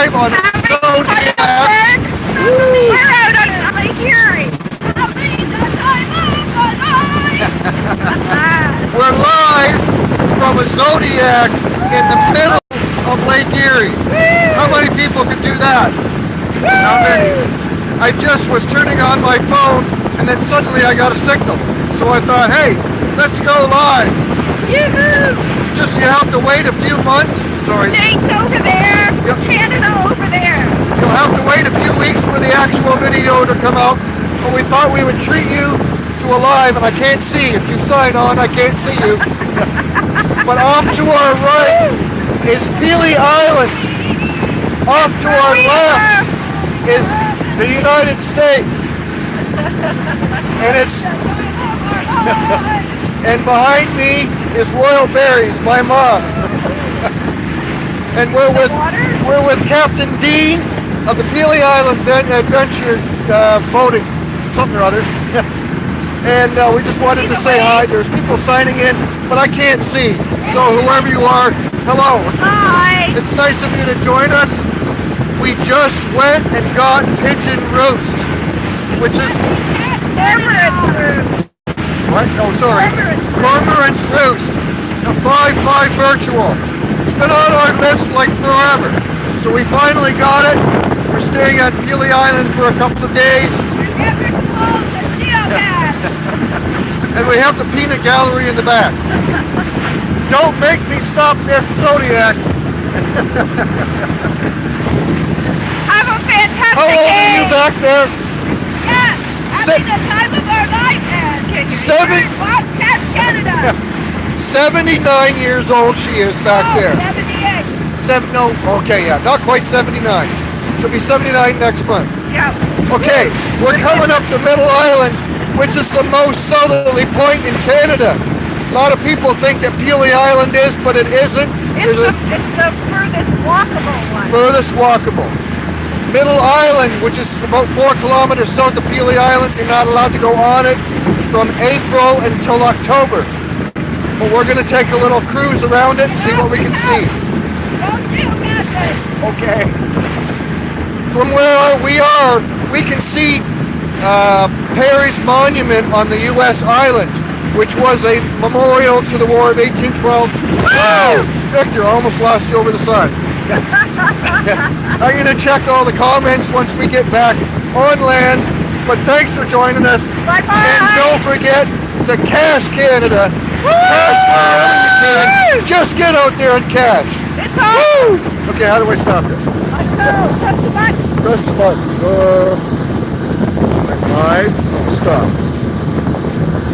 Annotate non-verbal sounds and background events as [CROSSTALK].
live on. We're live from a Zodiac in the middle of Lake Erie. How many people can do that? How many? I just was turning on my phone and then suddenly I got a signal. So I thought, hey, let's go live. Just you have to wait a few months. Sorry. States over there. Yep. Canada over there. You'll have to wait a few weeks for the actual come out. But we thought we would treat you to a live, and I can't see. If you sign on, I can't see you. [LAUGHS] but off to our right is Pelee Island. Off to our left is the United States. And it's [LAUGHS] and behind me is Royal Berries, my mom. [LAUGHS] and we're with we're with Captain Dean of the Pelee Island Adventure uh, boating, something or other. [LAUGHS] and uh, we just wanted to say hi. There's people signing in, but I can't see. So whoever you are, hello. Hi. It's nice of you to join us. We just went and got pigeon roast, which is Cormorant's roost. what? Oh, sorry. Cormorant's Roost, a 5-5 virtual. It's been on our list like forever. So we finally got it. We're staying at Pelee Island for a couple of days. [LAUGHS] And we have the peanut gallery in the back. Don't make me stop this Zodiac. [LAUGHS] Have a fantastic How old are you back there? Yeah. Se- Having the time of our life, you Seven- Bobcat Canada? [LAUGHS] 79 years old she is back Oh, there. 78. Seven, no, okay, yeah, not quite 79. She'll be 79 next month. Yeah. Okay, we're coming up to Middle Island, which is the most southerly point in Canada. A lot of people think that Pelee Island is, but it isn't. It's the, it's the furthest walkable one. furthest walkable. Middle Island, which is about four kilometers south of Pelee Island, you're not allowed to go on it from April until October. But we're going to take a little cruise around it and see what we can see. Don't do nothing. Okay. From where we are, we can see uh, Perry's monument on the U.S. island, which was a memorial to the War of 1812. Woo! Victor, I almost lost you over the side. [LAUGHS] I'm going to check all the comments once we get back on land. But thanks for joining us. Bye-bye. And don't forget to cache Canada. Cache wherever you can. Just get out there and cache. It's on. Woo! Okay, how do I stop this? Go. Press the button. Press the button. Uh, five. Stop.